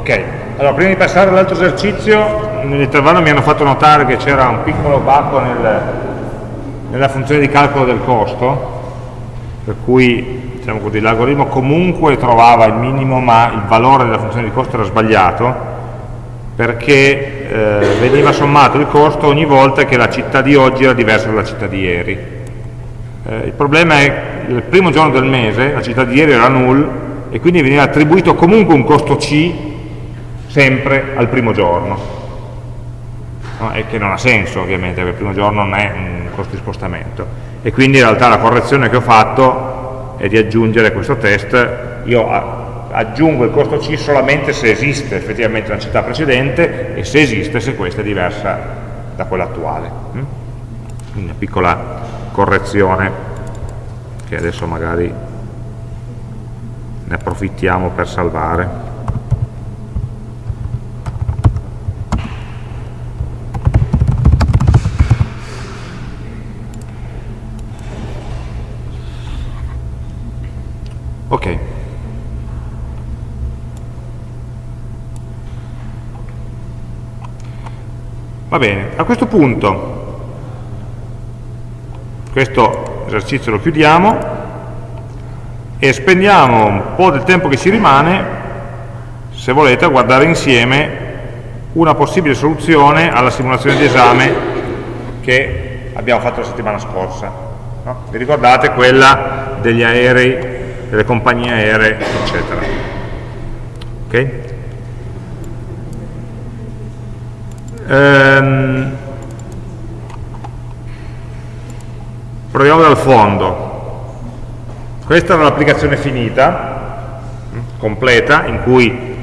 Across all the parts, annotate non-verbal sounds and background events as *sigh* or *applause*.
Ok, allora prima di passare all'altro esercizio, nell'intervallo mi hanno fatto notare che c'era un piccolo bacco nel, nella funzione di calcolo del costo, per cui diciamo l'algoritmo comunque trovava il minimo ma il valore della funzione di costo era sbagliato perché eh, veniva sommato il costo ogni volta che la città di oggi era diversa dalla città di ieri. Eh, il problema è che il primo giorno del mese la città di ieri era null e quindi veniva attribuito comunque un costo C sempre al primo giorno. No, e che non ha senso ovviamente, perché il primo giorno non è un costo di spostamento. E quindi in realtà la correzione che ho fatto è di aggiungere questo test, io aggiungo il costo C solamente se esiste effettivamente una città precedente e se esiste se questa è diversa da quella attuale. Mm? Quindi una piccola correzione che adesso magari ne approfittiamo per salvare. Ok. Va bene, a questo punto questo esercizio lo chiudiamo e spendiamo un po' del tempo che ci rimane, se volete, a guardare insieme una possibile soluzione alla simulazione di esame che abbiamo fatto la settimana scorsa. No? Vi ricordate quella degli aerei, delle compagnie aeree, eccetera. Okay? Ehm, proviamo dal fondo. Questa era l'applicazione finita, mm, completa, in cui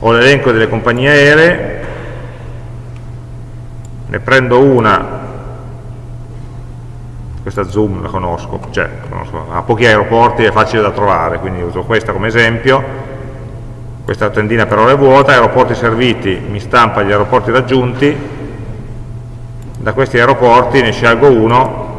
ho l'elenco delle compagnie aeree, ne prendo una, questa Zoom la conosco, cioè conosco, ha pochi aeroporti, è facile da trovare, quindi uso questa come esempio, questa tendina per ora è vuota, aeroporti serviti, mi stampa gli aeroporti raggiunti, da questi aeroporti ne scelgo uno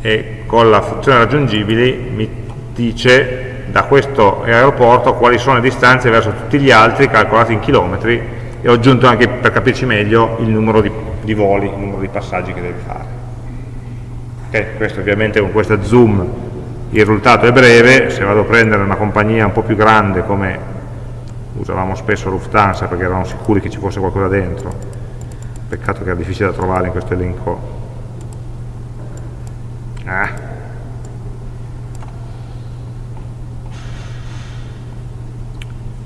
e con la funzione raggiungibili mi dice da questo aeroporto quali sono le distanze verso tutti gli altri calcolati in chilometri e ho aggiunto anche per capirci meglio il numero di, di voli, il numero di passaggi che deve fare. Okay, questo ovviamente con questa zoom il risultato è breve, se vado a prendere una compagnia un po' più grande come usavamo spesso Lufthansa perché eravamo sicuri che ci fosse qualcosa dentro, peccato che era difficile da trovare in questo elenco. Ah.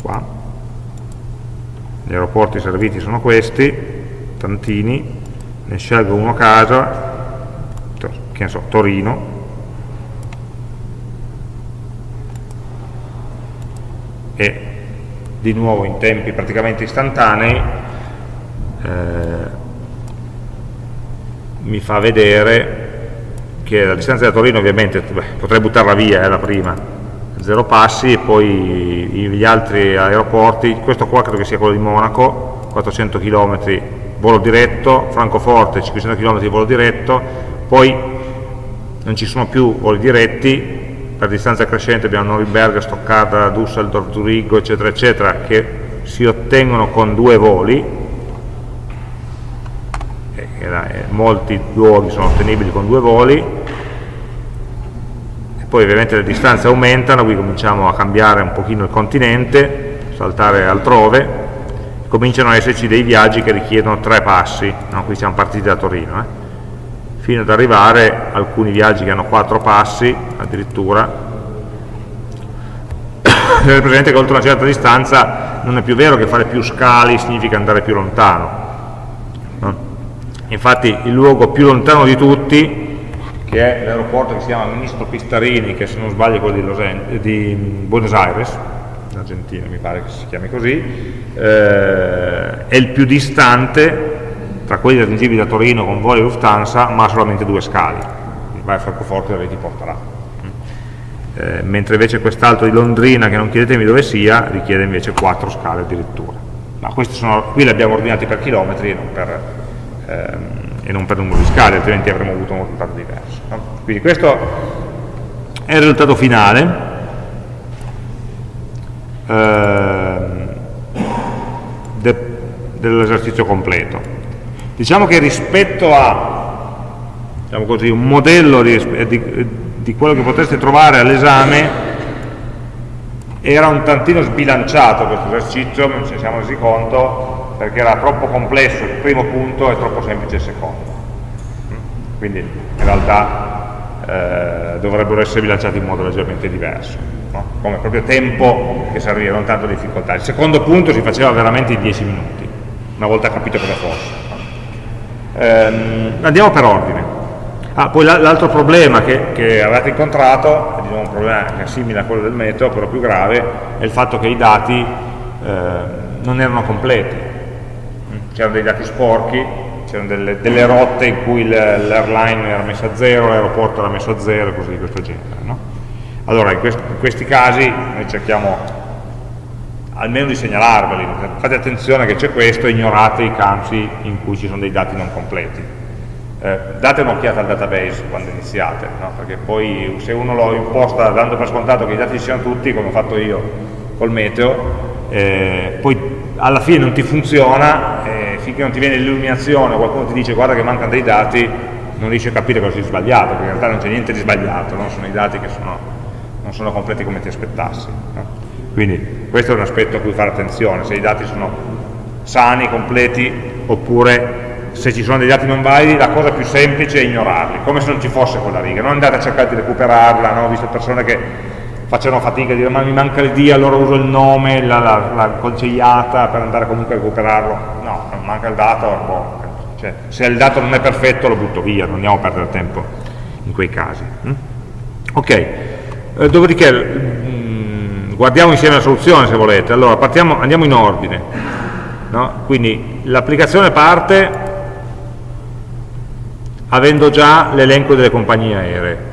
Qua. Gli aeroporti serviti sono questi, tantini, ne scelgo uno a casa, che ne so, Torino, e di nuovo in tempi praticamente istantanei eh, mi fa vedere che la distanza da Torino ovviamente beh, potrei buttarla via, è eh, la prima, zero passi e poi gli altri aeroporti, questo qua credo che sia quello di Monaco, 400 km volo diretto, Francoforte 500 km volo diretto, poi non ci sono più voli diretti, per distanza crescente abbiamo Norimberga, Stoccarda, Düsseldorf, Zurigo, eccetera, eccetera, che si ottengono con due voli, e, e, molti luoghi sono ottenibili con due voli, e poi ovviamente le distanze aumentano, qui cominciamo a cambiare un pochino il continente, saltare altrove, cominciano ad esserci dei viaggi che richiedono tre passi, no? qui siamo partiti da Torino, eh? Fino ad arrivare a alcuni viaggi che hanno quattro passi addirittura *coughs* tenere presente che oltre una certa distanza non è più vero che fare più scali significa andare più lontano no? infatti il luogo più lontano di tutti che è l'aeroporto che si chiama Ministro Pistarini che se non sbaglio è quello di, di Buenos Aires in Argentina mi pare che si chiami così eh, è il più distante tra quelli raggiungibili da Torino con voli Lufthansa, ma solamente due scali, vai a Francoforte e ti porterà. Eh, mentre invece quest'altro di Londrina, che non chiedetemi dove sia, richiede invece quattro scale addirittura. Ma questi sono, qui li abbiamo ordinati per chilometri e non per, ehm, e non per numero di scale, altrimenti avremmo avuto un risultato diverso. No? Quindi questo è il risultato finale. Eh, dell'esercizio completo. Diciamo che rispetto a diciamo così, un modello di, di, di quello che potreste trovare all'esame era un tantino sbilanciato questo esercizio, non ne siamo resi conto, perché era troppo complesso il primo punto e troppo semplice il secondo. Quindi in realtà eh, dovrebbero essere bilanciati in modo leggermente diverso, no? come proprio tempo che serviva, non tanto difficoltà. Il secondo punto si faceva veramente in 10 minuti, una volta capito cosa fosse. Ehm, andiamo per ordine. Ah, poi l'altro problema che, che, avete incontrato, diciamo un problema che è simile a quello del metodo, però più grave, è il fatto che i dati eh, non erano completi. C'erano dei dati sporchi, c'erano delle, delle, rotte in cui l'airline era messa a zero, l'aeroporto era messo a zero e cose di questo genere. No? Allora, in questi casi noi cerchiamo almeno di segnalarveli, fate attenzione che c'è questo, ignorate i campi in cui ci sono dei dati non completi eh, date un'occhiata al database quando iniziate, no? perché poi se uno lo imposta dando per scontato che i dati ci siano tutti, come ho fatto io col meteo, eh, poi alla fine non ti funziona, eh, finché non ti viene l'illuminazione, qualcuno ti dice guarda che mancano dei dati, non riesci a capire cosa è sbagliato, perché in realtà non c'è niente di sbagliato, no? sono i dati che sono, non sono completi come ti aspettassi. No? Quindi questo è un aspetto a cui fare attenzione, se i dati sono sani, completi, oppure se ci sono dei dati non validi la cosa più semplice è ignorarli, come se non ci fosse quella riga, non andate a cercare di recuperarla, no? ho visto persone che facevano fatica a dire ma mi manca l'id, allora uso il nome, la, la, la conciliata per andare comunque a recuperarlo, no, non manca il dato, boh, cioè, se il dato non è perfetto lo butto via, non andiamo a perdere tempo in quei casi. Hm? Ok, eh, dopodiché guardiamo insieme la soluzione se volete, allora partiamo, andiamo in ordine, no? quindi l'applicazione parte avendo già l'elenco delle compagnie aeree.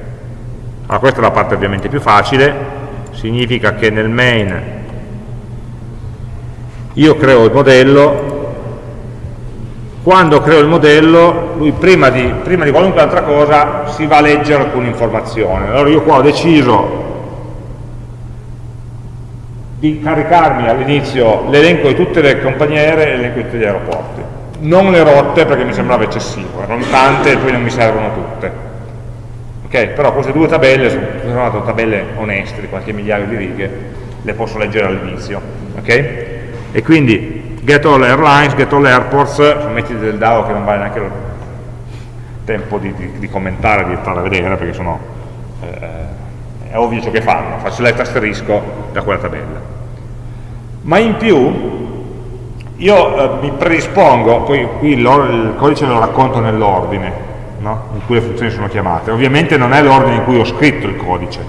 Allora questa è la parte ovviamente più facile, significa che nel main io creo il modello, quando creo il modello, lui prima di, prima di qualunque altra cosa si va a leggere alcune informazioni. Allora io qua ho deciso di caricarmi all'inizio l'elenco di tutte le compagnie aeree e l'elenco di tutti gli aeroporti non le rotte perché mi sembrava eccessivo, erano tante e poi non mi servono tutte. Ok, però queste due tabelle sono tabelle oneste di qualche migliaio di righe, le posso leggere all'inizio. Ok? E quindi get all airlines, get all airports, metti del DAO che non vale neanche il tempo di, di, di commentare, di stare a vedere perché sono eh, è ovvio ciò che fanno, faccio letto asterisco da quella tabella. Ma in più io eh, mi predispongo, poi qui il codice lo racconto nell'ordine no? in cui le funzioni sono chiamate, ovviamente non è l'ordine in cui ho scritto il codice,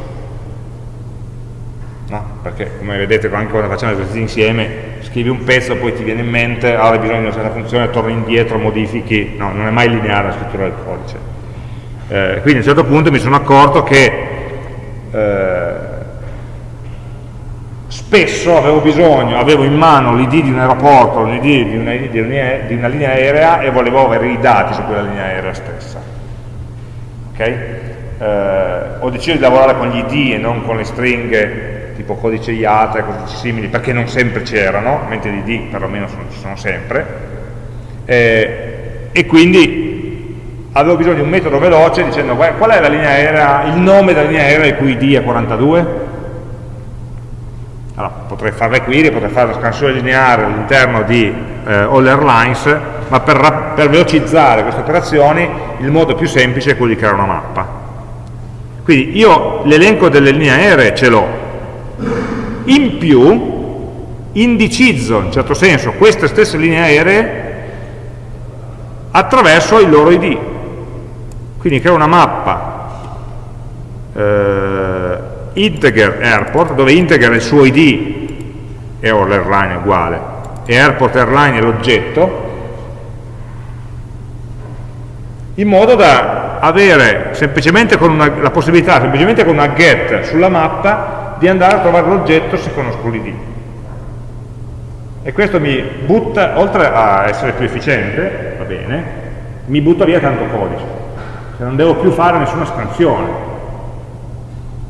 no? perché come vedete anche quando facciamo esercizi insieme, scrivi un pezzo, poi ti viene in mente, ah, hai bisogno di una certa funzione, torni indietro, modifichi, no, non è mai lineare la scrittura del codice. Eh, quindi a un certo punto mi sono accorto che eh, spesso avevo bisogno, avevo in mano l'id di un aeroporto, l'id di, di, una linea aerea e volevo avere i dati su quella linea aerea stessa. Okay? Eh, ho deciso di lavorare con gli id e non con le stringhe tipo codice IATA e cose simili perché non sempre c'erano, mentre gli id perlomeno sono, ci sono sempre. Eh, e quindi avevo bisogno di un metodo veloce dicendo qual è la linea aerea, il nome della linea aerea il cui id è 42 allora, potrei fare le query, potrei fare la scansione lineare all'interno di eh, All Airlines, ma per, per velocizzare queste operazioni il modo più semplice è quello di creare una mappa. Quindi io l'elenco delle linee aeree ce l'ho, in più indicizzo in certo senso queste stesse linee aeree attraverso il loro ID. Quindi creo una mappa eh, integer airport, dove integer è il suo id e o l'airline uguale, e airport airline è l'oggetto, in modo da avere semplicemente con una, la possibilità, semplicemente con una get sulla mappa, di andare a trovare l'oggetto se conosco l'id. E questo mi butta, oltre a essere più efficiente, va bene, mi butta via tanto codice. Cioè non devo più fare nessuna scansione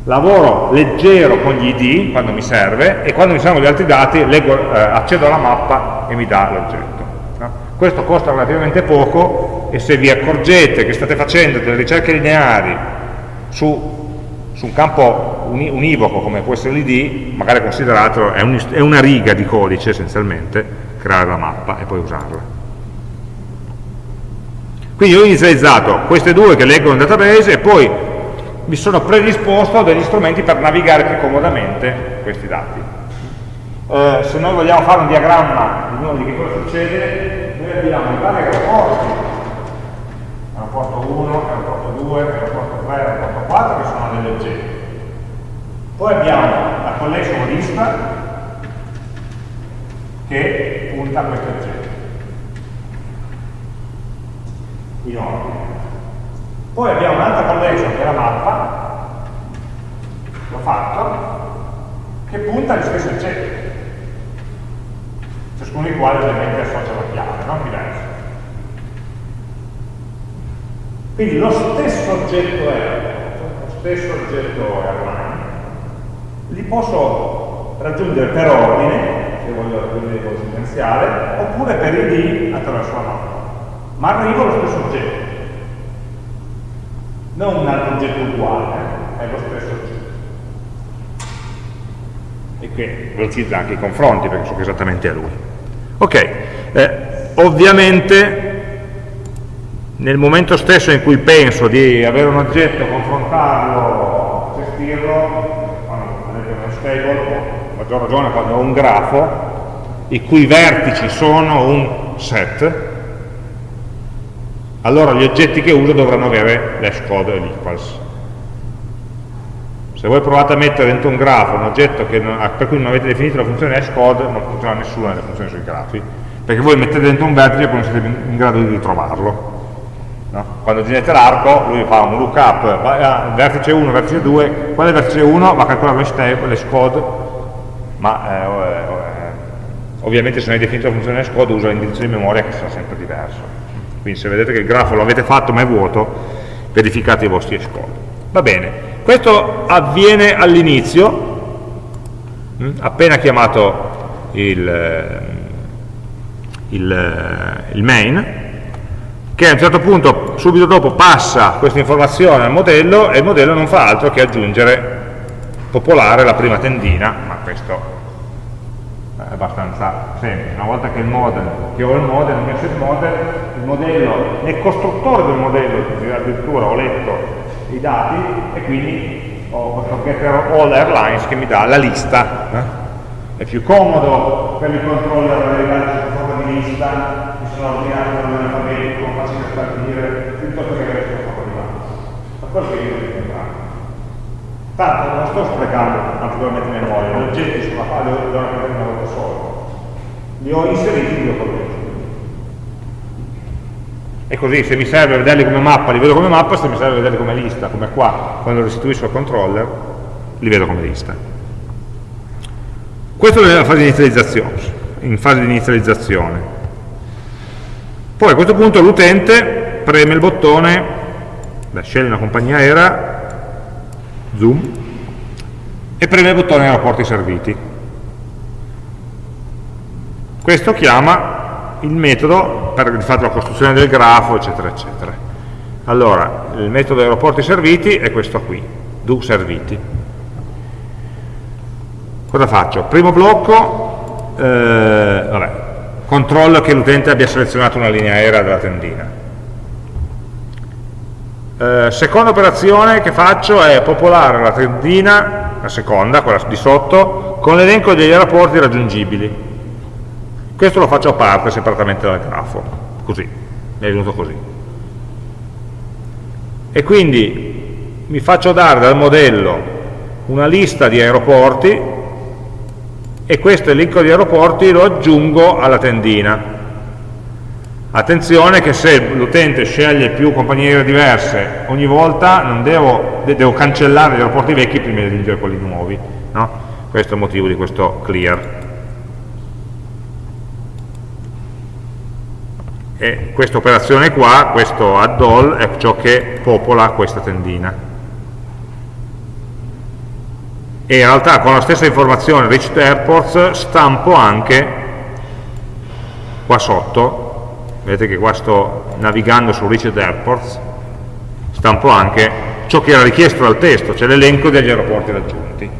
lavoro leggero con gli id quando mi serve e quando mi servono gli altri dati leggo, eh, accedo alla mappa e mi dà l'oggetto questo costa relativamente poco e se vi accorgete che state facendo delle ricerche lineari su, su un campo univoco come può essere l'id, magari considerato, è, un, è una riga di codice essenzialmente, creare la mappa e poi usarla. Quindi ho inizializzato queste due che leggono il database e poi mi sono predisposto degli strumenti per navigare più comodamente questi dati. Eh, se noi vogliamo fare un diagramma di uno di che cosa succede, noi abbiamo i vari aeroporti, aeroporto 1, aeroporto 2, aeroporto 3, aeroporto 4 che sono degli oggetti. Poi abbiamo la collection lista che punta a questi oggetti. In ordine. Poi abbiamo un'altra collection che è la mappa, l'ho fatto, che punta agli stessi oggetti, ciascuno dei quali ovviamente associa una chiave, no? diversa. Quindi lo stesso oggetto airport, lo stesso oggetto airline, li posso raggiungere per ordine, se voglio raggiungere il sequenziale, oppure per ID attraverso la mappa. Ma arrivo allo stesso oggetto non un altro oggetto uguale, eh, è lo stesso oggetto. E qui velocizza anche i confronti perché so che esattamente è lui. Ok, eh, ovviamente nel momento stesso in cui penso di avere un oggetto, confrontarlo, gestirlo, quando esempio uno stable, a maggior ragione quando ho un grafo, i cui vertici sono un set, allora gli oggetti che uso dovranno avere l'hash code e l'equals. Se voi provate a mettere dentro un grafo un oggetto non, per cui non avete definito la funzione hash code, non funziona nessuna delle funzioni sui grafi, perché voi mettete dentro un vertice e poi non siete in grado di ritrovarlo. No? Quando generate l'arco, lui fa un lookup, va, vertice 1, vertice 2, qual è il vertice 1? Va a calcolare l'hash code, ma eh, eh, ovviamente se non hai definito la funzione hash code usa l'indirizzo di memoria che sarà sempre diverso. Quindi se vedete che il grafo lo avete fatto ma è vuoto, verificate i vostri code. Va bene, questo avviene all'inizio, hm, appena chiamato il, il, il main, che a un certo punto, subito dopo, passa questa informazione al modello e il modello non fa altro che aggiungere, popolare la prima tendina, ma questo abbastanza semplice. Una volta che, il model, che ho il model, ho messo il model, il modello, nel costruttore del modello addirittura ho letto i dati e quindi ho questo getter all airlines che mi dà la lista. Eh? È più comodo per il controller avere sotto forma di lista, che sono ordinati dall'alfabetico, facile da stabilire, piuttosto che avere sotto forma di base. Ma quello che io devo Tanto non sto sprecando particolarmente memoria, gli oggetti sulla quale devo rappresentare una volta sola. Li ho inseriti in due colleghi. E così, se mi serve vederli come mappa, li vedo come mappa, se mi serve vederli come lista, come qua, quando restituisco al controller, li vedo come lista. Questo è nella fase di inizializzazione, in fase di inizializzazione. Poi a questo punto l'utente preme il bottone, beh, sceglie una compagnia aerea, zoom, e preme il bottone aeroporti serviti. Questo chiama il metodo per di la costruzione del grafo, eccetera, eccetera. Allora, il metodo aeroporti serviti è questo qui, do serviti. Cosa faccio? Primo blocco, eh, vabbè, controllo che l'utente abbia selezionato una linea aerea della tendina eh, seconda operazione che faccio è popolare la tendina, la seconda, quella di sotto, con l'elenco degli aeroporti raggiungibili. Questo lo faccio a parte, separatamente dal grafo, così, mi è venuto così. E quindi mi faccio dare dal modello una lista di aeroporti e questo elenco di aeroporti lo aggiungo alla tendina Attenzione che se l'utente sceglie più compagnie aeree diverse ogni volta non devo, devo cancellare gli aeroporti vecchi prima di aggiungere quelli nuovi. No? Questo è il motivo di questo clear. E questa operazione qua, questo add all, è ciò che popola questa tendina. E in realtà con la stessa informazione reached airports stampo anche qua sotto vedete che qua sto navigando su Reached Airports, stampo anche ciò che era richiesto dal testo, cioè l'elenco degli aeroporti raggiunti.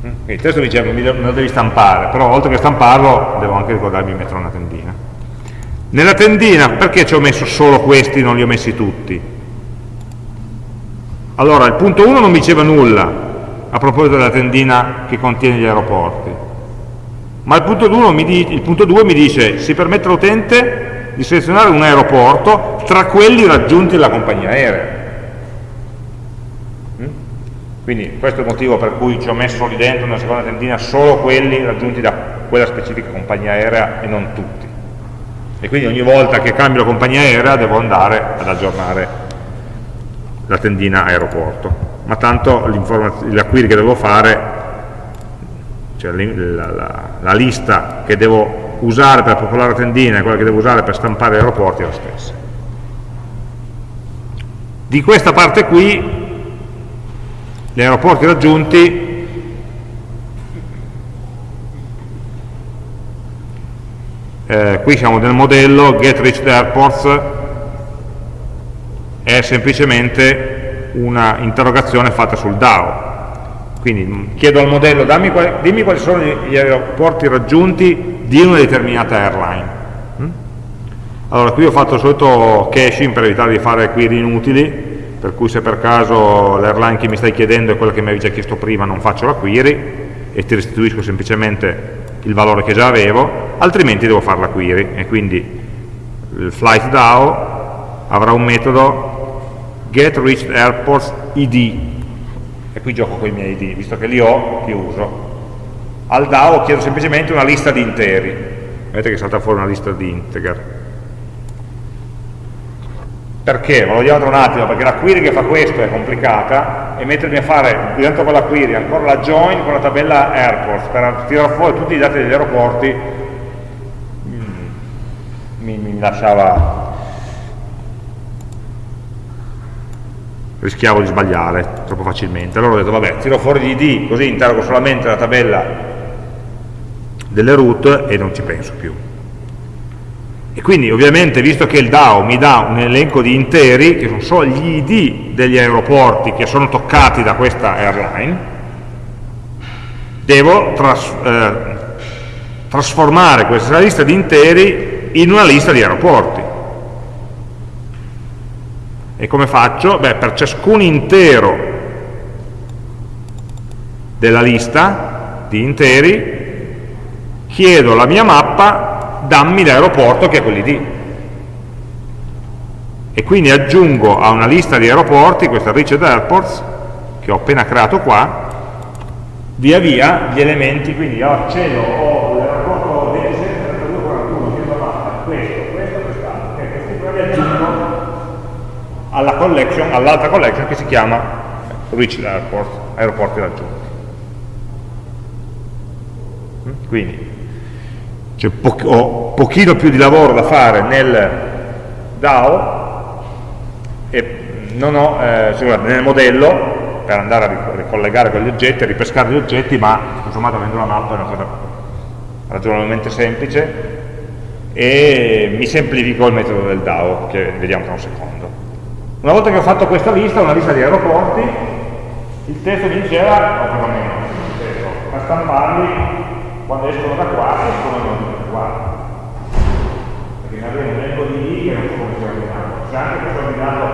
Quindi il testo mi dice me lo devi stampare, però oltre che stamparlo devo anche ricordarmi di mettere una tendina. Nella tendina perché ci ho messo solo questi, non li ho messi tutti? Allora, il punto 1 non mi diceva nulla a proposito della tendina che contiene gli aeroporti, ma il punto 2 mi, mi dice si permette all'utente di selezionare un aeroporto tra quelli raggiunti dalla compagnia aerea. Mm? Quindi questo è il motivo per cui ci ho messo lì dentro nella seconda tendina solo quelli raggiunti da quella specifica compagnia aerea e non tutti e quindi ogni volta che cambio compagnia aerea devo andare ad aggiornare la tendina aeroporto ma tanto la query che devo fare cioè la, la, la, lista che devo usare per popolare la tendina e quella che devo usare per stampare gli aeroporti è la stessa. Di questa parte qui gli aeroporti raggiunti eh, qui siamo nel modello get reached airports è semplicemente una interrogazione fatta sul DAO quindi chiedo al modello quali, dimmi quali sono gli aeroporti raggiunti di una determinata airline. Mm? allora qui ho fatto solito caching per evitare di fare query inutili per cui se per caso l'airline che mi stai chiedendo è quella che mi avevi già chiesto prima non faccio la query e ti restituisco semplicemente il valore che già avevo, altrimenti devo fare la query e quindi il flight DAO avrà un metodo get reached airports id e qui gioco con i miei id, visto che li ho, li uso. Al DAO chiedo semplicemente una lista di interi, vedete che salta fuori una lista di integer perché? Ve lo dico tra un attimo, perché la query che fa questo è complicata e mettermi a fare dentro quella query ancora la join con la tabella airports per tirare fuori tutti i dati degli aeroporti mi, mi lasciava rischiavo di sbagliare troppo facilmente allora ho detto vabbè tiro fuori gli id così interrogo solamente la tabella delle root e non ci penso più e quindi ovviamente visto che il DAO mi dà un elenco di interi, che sono solo gli ID degli aeroporti che sono toccati da questa airline, devo tras eh, trasformare questa lista di interi in una lista di aeroporti. E come faccio? Beh, per ciascun intero della lista di interi chiedo la mia mappa dammi l'aeroporto che è quell'id e quindi aggiungo a una lista di aeroporti, questa reached airports che ho appena creato qua via via gli elementi, quindi io accedo ho l'aeroporto 273241 che è questo, questo, quest'altro e questi qua li aggiungo alla collection, all'altra collection che si chiama reached airports, aeroporti raggiunti quindi cioè po ho pochino più di lavoro da fare nel DAO e non ho, eh, nel modello per andare a ricollegare quegli oggetti, a ripescare gli oggetti, ma insomma avendo una mappa è una cosa ragionevolmente semplice e mi semplifico il metodo del DAO che vediamo tra un secondo. Una volta che ho fatto questa lista, una lista di aeroporti, il testo mi diceva, o perlomeno a stamparli quando escono da qua escono da qua. Perché ne abbiamo un elenco di I che non so come sia ordinato se anche fosse ordinato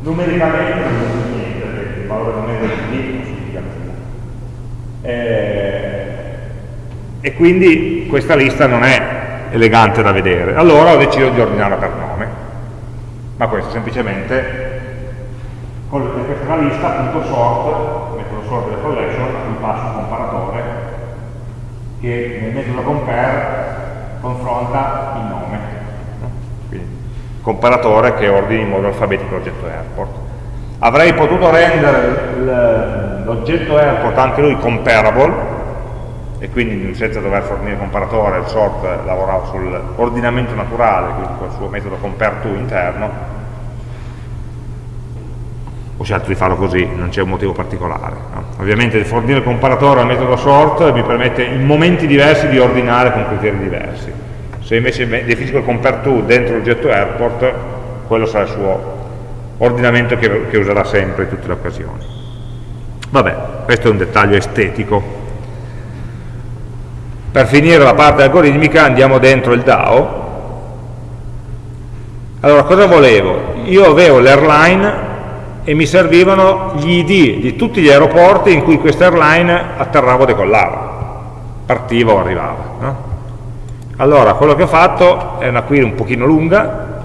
numericamente non c'è niente perché il valore numerico di I non significa nulla eh, e quindi questa lista non è elegante da vedere. Allora ho deciso di ordinarla per nome ma questo semplicemente con questa lista punto sort lo sort delle collection a cui passo un comparatore che nel metodo compare confronta il nome. Quindi, comparatore che ordini in modo alfabetico l'oggetto airport. Avrei potuto rendere l'oggetto airport anche lui comparable, e quindi senza dover fornire comparatore, il sort lavorava sull'ordinamento naturale, quindi col suo metodo compare to interno, ho scelto di farlo così, non c'è un motivo particolare. No? Ovviamente fornire il comparatore al metodo sort mi permette in momenti diversi di ordinare con criteri diversi. Se invece definisco il compare to dentro l'oggetto airport, quello sarà il suo ordinamento che, che userà sempre in tutte le occasioni. Vabbè, questo è un dettaglio estetico. Per finire la parte algoritmica andiamo dentro il DAO. Allora, cosa volevo? Io avevo l'airline e mi servivano gli ID di tutti gli aeroporti in cui questa airline atterrava o decollava, partiva o arrivava. No? Allora, quello che ho fatto è una query un pochino lunga,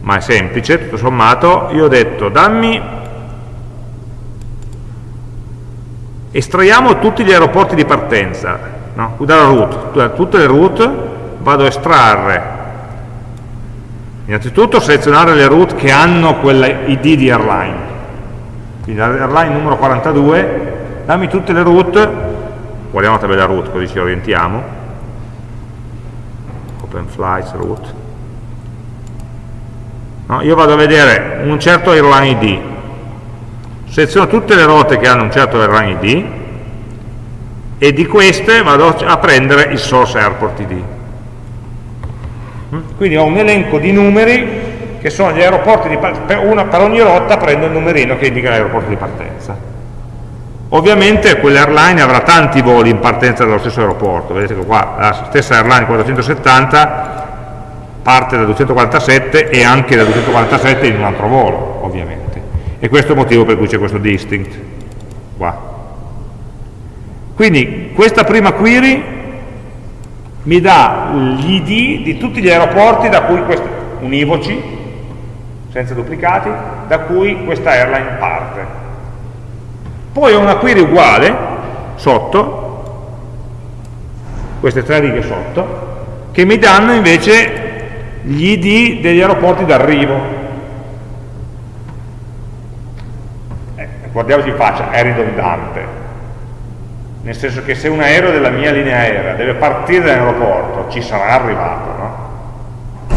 ma è semplice, tutto sommato, io ho detto dammi, estraiamo tutti gli aeroporti di partenza, no? dalla route, tutte le route vado a estrarre Innanzitutto selezionare le route che hanno quella ID di airline. Quindi airline numero 42, dammi tutte le route, guardiamo la tabella route così ci orientiamo. Open flights route. No, io vado a vedere un certo airline ID, seleziono tutte le rotte che hanno un certo airline ID e di queste vado a prendere il source airport ID quindi ho un elenco di numeri che sono gli aeroporti di per, una, per ogni rotta prendo il numerino che indica l'aeroporto di partenza. Ovviamente quell'airline avrà tanti voli in partenza dallo stesso aeroporto. Vedete che qua la stessa airline 470 parte da 247 e anche da 247 in un altro volo ovviamente. E questo è il motivo per cui c'è questo distinct qua quindi questa prima query mi dà gli ID di tutti gli aeroporti da cui questa, univoci, senza duplicati, da cui questa airline parte. Poi ho una query uguale, sotto, queste tre righe sotto, che mi danno invece gli ID degli aeroporti d'arrivo. Eh, guardiamoci in faccia, è ridondante, nel senso che se un aereo della mia linea aerea deve partire dall'aeroporto ci sarà arrivato no?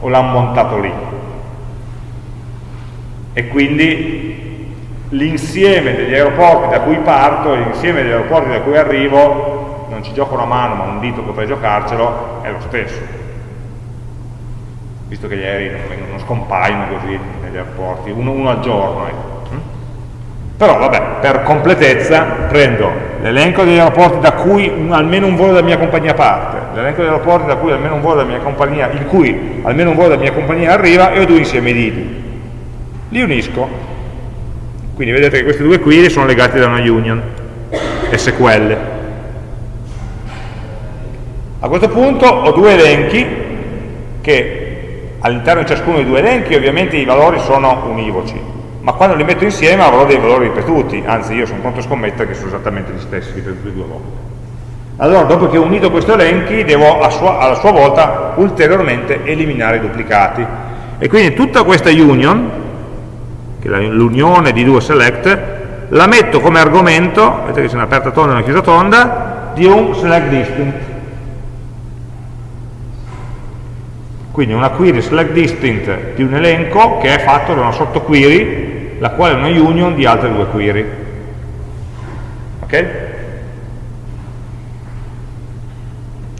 o l'ha montato lì. E quindi l'insieme degli aeroporti da cui parto e l'insieme degli aeroporti da cui arrivo non ci gioco una mano ma un dito potrei giocarcelo è lo stesso. Visto che gli aerei non, non scompaiono così negli aeroporti uno, uno al giorno ecco però vabbè, per completezza prendo l'elenco degli aeroporti da cui almeno un volo della mia compagnia parte, l'elenco degli aeroporti da cui almeno un volo della mia compagnia, in cui almeno un volo della mia compagnia arriva e ho due insieme di ID. Li unisco. Quindi vedete che queste due query sono legate da una union, SQL. A questo punto ho due elenchi che all'interno di ciascuno dei due elenchi ovviamente i valori sono univoci, ma quando li metto insieme avrò dei valori ripetuti, anzi io sono pronto a scommettere che sono esattamente gli stessi ripetuti due volte. Allora, dopo che ho unito questi elenchi, devo a sua, alla sua volta ulteriormente eliminare i duplicati. E quindi tutta questa union, che è l'unione di due select, la metto come argomento, vedete che c'è un'aperta tonda e una chiusa tonda, di un select distinct. Quindi una query select distinct di un elenco che è fatto da una sottoquery la quale è una union di altre due query. Ok?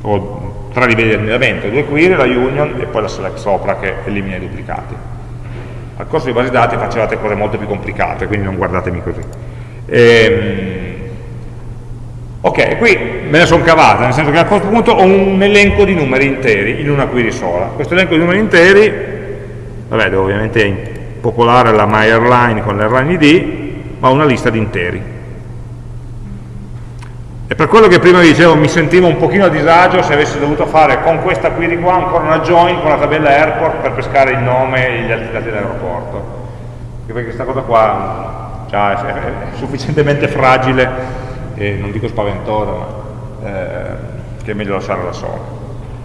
O tre livelli di allineamento, due query, la union e poi la select sopra che elimina i duplicati. Al corso di base dati facevate cose molto più complicate, quindi non guardatemi così. Ehm, ok, qui me ne sono cavata, nel senso che a questo punto ho un elenco di numeri interi in una query sola. Questo elenco di numeri interi, vabbè, devo ovviamente popolare la MyAirline con l'airline ID, ma una lista di interi. E per quello che prima dicevo mi sentivo un pochino a disagio se avessi dovuto fare con questa query qua ancora una join con la tabella airport per pescare il nome e gli altri dati dell'aeroporto. Perché questa cosa qua già è, sufficientemente fragile e non dico spaventosa, ma eh, che è meglio lasciare da sola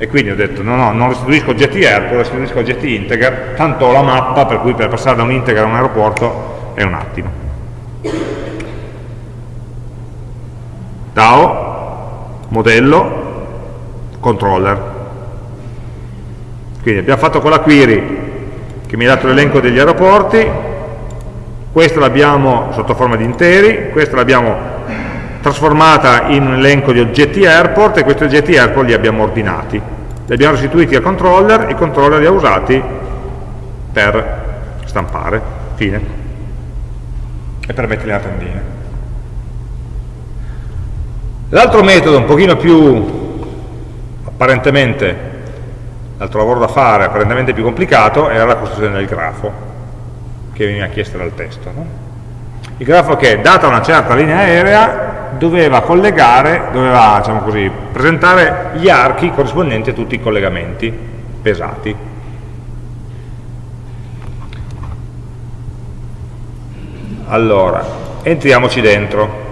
e quindi ho detto no, no, non restituisco oggetti airport, restituisco oggetti integer, tanto ho la mappa per cui per passare da un integer a un aeroporto è un attimo. DAO, modello, controller. Quindi abbiamo fatto quella query che mi ha dato l'elenco degli aeroporti, questo l'abbiamo sotto forma di interi, questo l'abbiamo trasformata in un elenco di oggetti airport e questi oggetti airport li abbiamo ordinati. Li abbiamo restituiti al controller e il controller li ha usati per stampare, fine, e per metterli nella tendina. L'altro metodo, un pochino più apparentemente, l'altro lavoro da fare, apparentemente più complicato, era la costruzione del grafo, che veniva chiesta dal testo. No? Il grafo che, data una certa linea aerea, doveva collegare, doveva diciamo così, presentare gli archi corrispondenti a tutti i collegamenti pesati. Allora, entriamoci dentro.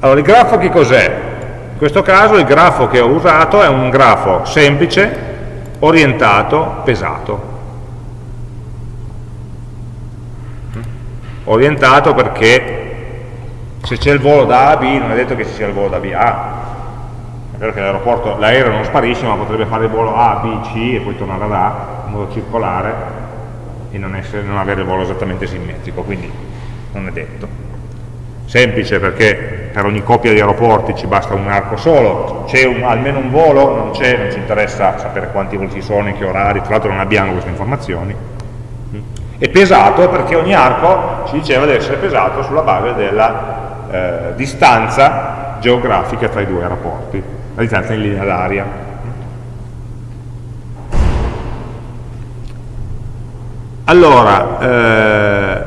Allora, il grafo che cos'è? In questo caso il grafo che ho usato è un grafo semplice, orientato, pesato. Orientato perché se c'è il volo da A a B non è detto che ci sia il volo da B a A. È vero che l'aeroporto, l'aereo non sparisce, ma potrebbe fare il volo A, B, C e poi tornare da A in modo circolare e non, essere, non avere il volo esattamente simmetrico, quindi non è detto. Semplice perché per ogni coppia di aeroporti ci basta un arco solo, c'è almeno un volo, non c'è, non ci interessa sapere quanti voli ci sono, in che orari, tra l'altro non abbiamo queste informazioni. E pesato perché ogni arco ci diceva di essere pesato sulla base della eh, distanza geografica tra i due aeroporti, la distanza in linea d'aria. Allora, eh,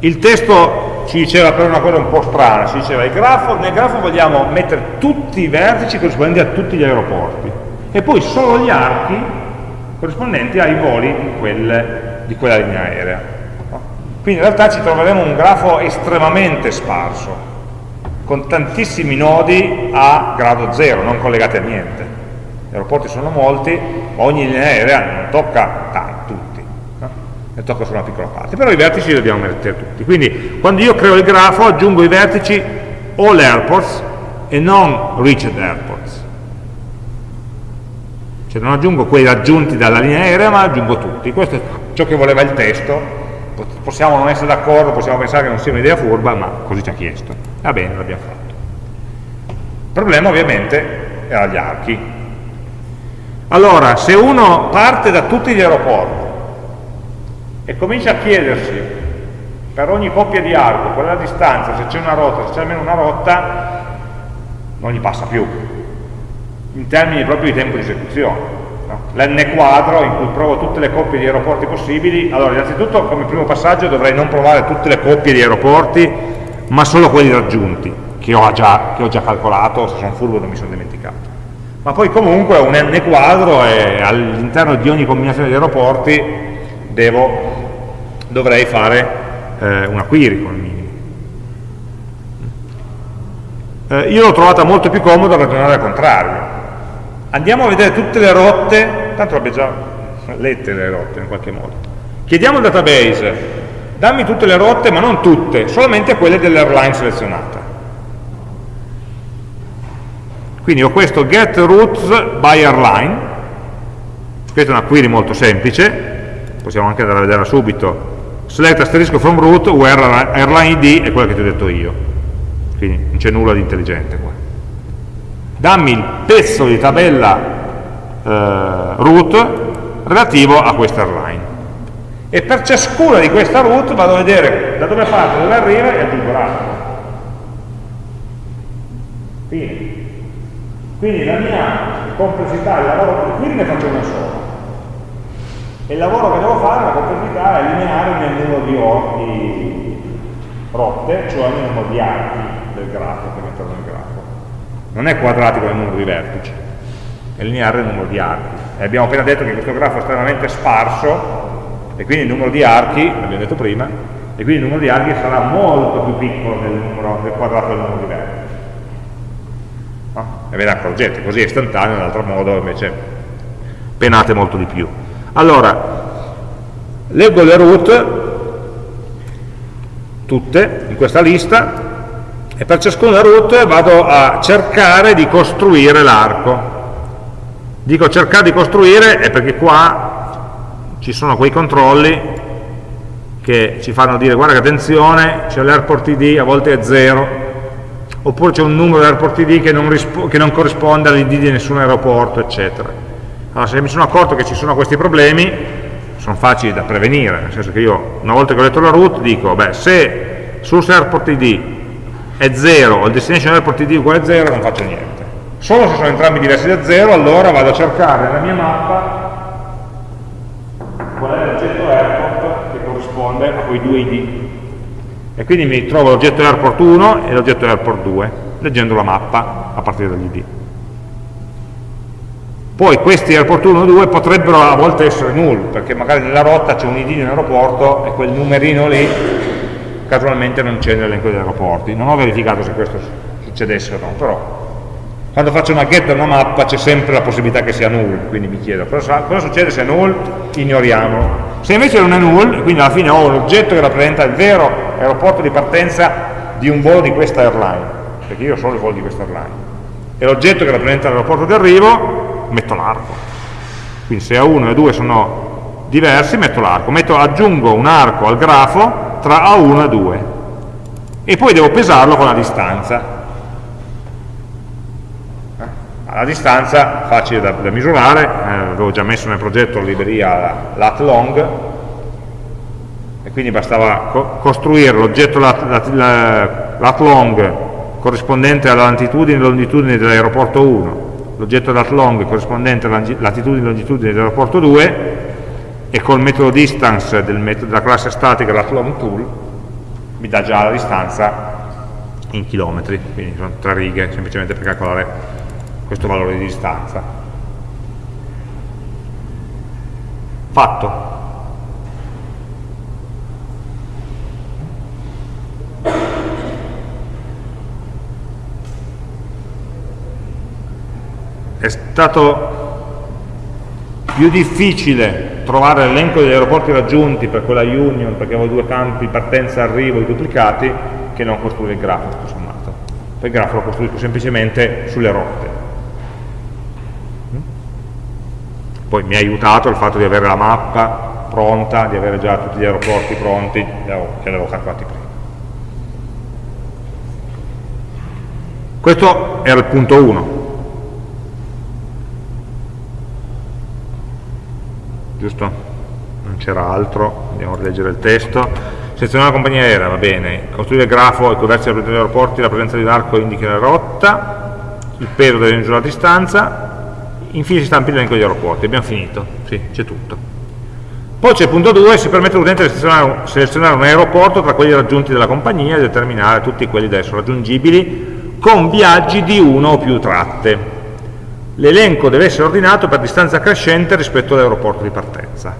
il testo ci diceva però una cosa un po' strana, ci diceva grafo, nel grafo vogliamo mettere tutti i vertici corrispondenti a tutti gli aeroporti e poi solo gli archi corrispondenti ai voli di, quelle, di quella linea aerea. Quindi in realtà ci troveremo un grafo estremamente sparso, con tantissimi nodi a grado zero, non collegati a niente. Gli aeroporti sono molti, ma ogni linea aerea non tocca tanto, ne tocca solo una piccola parte, però i vertici li dobbiamo mettere tutti. Quindi quando io creo il grafo aggiungo i vertici all airports e non reached airports. Cioè non aggiungo quelli raggiunti dalla linea aerea, ma aggiungo tutti. Questo è ciò che voleva il testo. Possiamo non essere d'accordo, possiamo pensare che non sia un'idea furba, ma così ci ha chiesto. Va bene, l'abbiamo fatto. Il problema ovviamente era gli archi. Allora, se uno parte da tutti gli aeroporti e comincia a chiedersi per ogni coppia di arco qual è la distanza, se c'è una rotta, se c'è almeno una rotta, non gli passa più, in termini proprio di tempo di esecuzione. No? L'n quadro in cui provo tutte le coppie di aeroporti possibili, allora innanzitutto come primo passaggio dovrei non provare tutte le coppie di aeroporti, ma solo quelli raggiunti, che ho già, che ho già calcolato, se sono furbo non mi sono dimenticato. Ma poi comunque un n quadro e all'interno di ogni combinazione di aeroporti devo, dovrei fare eh, una query il minimo. Eh, io l'ho trovata molto più comoda ragionare al contrario. Andiamo a vedere tutte le rotte, tanto l'abbiamo già lette le rotte in qualche modo. Chiediamo al database, dammi tutte le rotte, ma non tutte, solamente quelle dell'airline selezionata. Quindi ho questo get routes by airline, questa è una query molto semplice, possiamo anche andare a vedere subito. Select asterisco from root where airline id è quella che ti ho detto io. Quindi non c'è nulla di intelligente qua dammi il pezzo di tabella eh, root relativo a questa airline. E per ciascuna di questa root vado a vedere da dove parte, dove arriva e aggiungo l'altro. Quindi la mia complessità il lavoro qui ne faccio una sola. E il lavoro che devo fare, la complessità, è lineare nel numero di, di rotte, cioè nel numero di archi del grafo. Non è quadratico nel numero di vertici, è lineare nel numero di archi. E abbiamo appena detto che questo grafo è estremamente sparso, e quindi il numero di archi, l'abbiamo detto prima, e quindi il numero di archi sarà molto più piccolo del, numero, del quadrato del numero di vertici. No? E ve ne accorgete, così è istantaneo, in altro modo invece penate molto di più. Allora, leggo le root, tutte, in questa lista, e per ciascuna root vado a cercare di costruire l'arco. Dico cercare di costruire è perché qua ci sono quei controlli che ci fanno dire guarda che attenzione, c'è l'airport ID, a volte è 0, oppure c'è un numero di airport ID che non, che non corrisponde all'ID di nessun aeroporto, eccetera. Allora, se mi sono accorto che ci sono questi problemi, sono facili da prevenire, nel senso che io, una volta che ho letto la route, dico, beh, se sul airport ID è 0 o il destination airport ID uguale a 0, non faccio niente. Solo se sono entrambi diversi da 0, allora vado a cercare nella mia mappa qual è l'oggetto airport che corrisponde a quei due ID. E quindi mi trovo l'oggetto airport 1 e l'oggetto airport 2, leggendo la mappa a partire dagli ID. Poi questi airport 1 e 2 potrebbero a volte essere null, perché magari nella rotta c'è un ID di un aeroporto e quel numerino lì casualmente non c'è nell'elenco degli aeroporti. Non ho verificato se questo succedesse o no, però quando faccio una get da una mappa c'è sempre la possibilità che sia null, quindi mi chiedo cosa, cosa succede se è null? Ignoriamolo. Se invece non è null, quindi alla fine ho un oggetto che rappresenta il vero aeroporto di partenza di un volo di questa airline, perché io ho solo il volo di questa airline, e l'oggetto che rappresenta l'aeroporto di arrivo, metto l'arco. Quindi se A1 e A2 sono diversi, metto l'arco. aggiungo un arco al grafo tra A1 e A2 e poi devo pesarlo con la distanza. La distanza facile da, da misurare, eh, avevo già messo nel progetto la libreria lat long e quindi bastava co costruire l'oggetto lat, lat, lat, long corrispondente alla latitudine e longitudine dell'aeroporto 1, l'oggetto lat long corrispondente alla latitudine e longitudine dell'aeroporto 2 e col metodo distance metodo della classe statica lat long tool mi dà già la distanza in chilometri, quindi sono tre righe semplicemente per calcolare questo valore di distanza. Fatto. È stato più difficile trovare l'elenco degli aeroporti raggiunti per quella Union, perché avevo due campi partenza-arrivo duplicati, che non costruire il grafo, tutto sommato. Il grafo lo costruisco semplicemente sulle rotte. Poi mi ha aiutato il fatto di avere la mappa pronta, di avere già tutti gli aeroporti pronti, che avevo calcolati prima. Questo era il punto 1. Giusto? Non c'era altro, andiamo a rileggere il testo. Selezionare la compagnia aerea, va bene. Costruire il grafo e coversi degli aeroporti, la presenza di un arco indica la rotta, il peso deve misurare la distanza, infine si stampi l'elenco degli aeroporti, abbiamo finito, sì, c'è tutto. Poi c'è il punto 2, si permette all'utente di selezionare, un aeroporto tra quelli raggiunti dalla compagnia e determinare tutti quelli da esso raggiungibili con viaggi di uno o più tratte. L'elenco deve essere ordinato per distanza crescente rispetto all'aeroporto di partenza.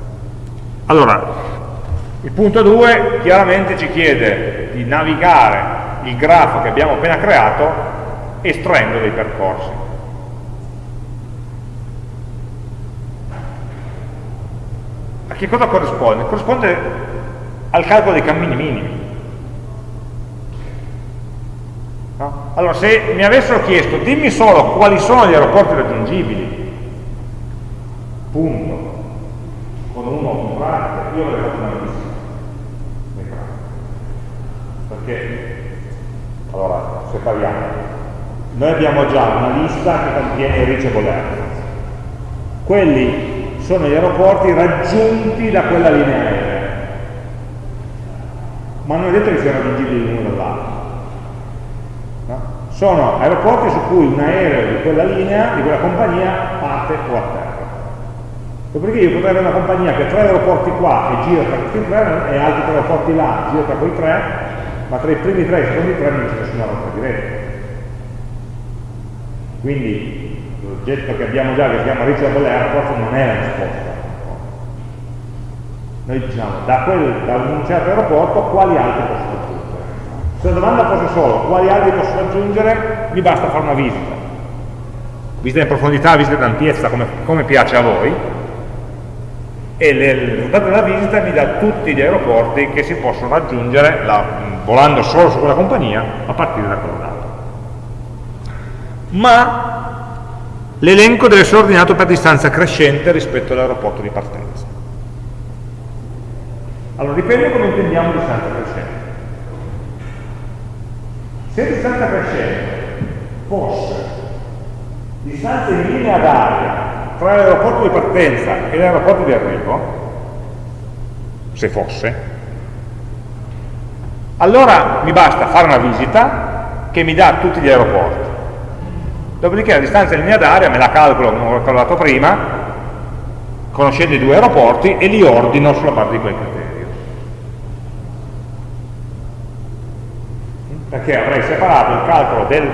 Allora, il punto 2 chiaramente ci chiede di navigare il grafo che abbiamo appena creato estraendo dei percorsi. A che cosa corrisponde? Corrisponde al calcolo dei cammini minimi. No? Allora, se mi avessero chiesto, dimmi solo quali sono gli aeroporti raggiungibili, punto, con uno o un parte, io avrei fatto una lista. Perché, allora, separiamo. Noi abbiamo già una lista che contiene i reachable. Quelli sono gli aeroporti raggiunti da quella linea aerea ma non è detto che siano raggiungibili l'uno dall'altro? Sono aeroporti su cui un aereo di quella linea, di quella compagnia parte o atterra. Dopodiché io potrei avere una compagnia che ha tre aeroporti qua e gira tra questi tre e altri tre aeroporti là, gira tra quei tre ma tra i primi tre e i secondi tre non c'è nessuna rotta diretta. Quindi l'oggetto che abbiamo già che si chiama Reachable Airport non è la risposta. Noi diciamo da, quel, da un certo aeroporto quali altri posso raggiungere se la domanda fosse solo quali altri posso raggiungere mi basta fare una visita visita in profondità, visita in ampiezza come, come piace a voi e le, il risultato della visita mi dà tutti gli aeroporti che si possono raggiungere la, volando solo su quella compagnia a partire da quello dato ma l'elenco deve essere ordinato per distanza crescente rispetto all'aeroporto di partenza. Allora, dipende come intendiamo distanza crescente. Se distanza crescente fosse distanza in linea d'aria tra l'aeroporto di partenza e l'aeroporto di arrivo, se fosse, allora mi basta fare una visita che mi dà tutti gli aeroporti. Dopodiché la distanza in linea d'aria me la calcolo, come ho calcolato prima, conoscendo i due aeroporti e li ordino sulla base di quel criterio. Perché avrei separato il calcolo del,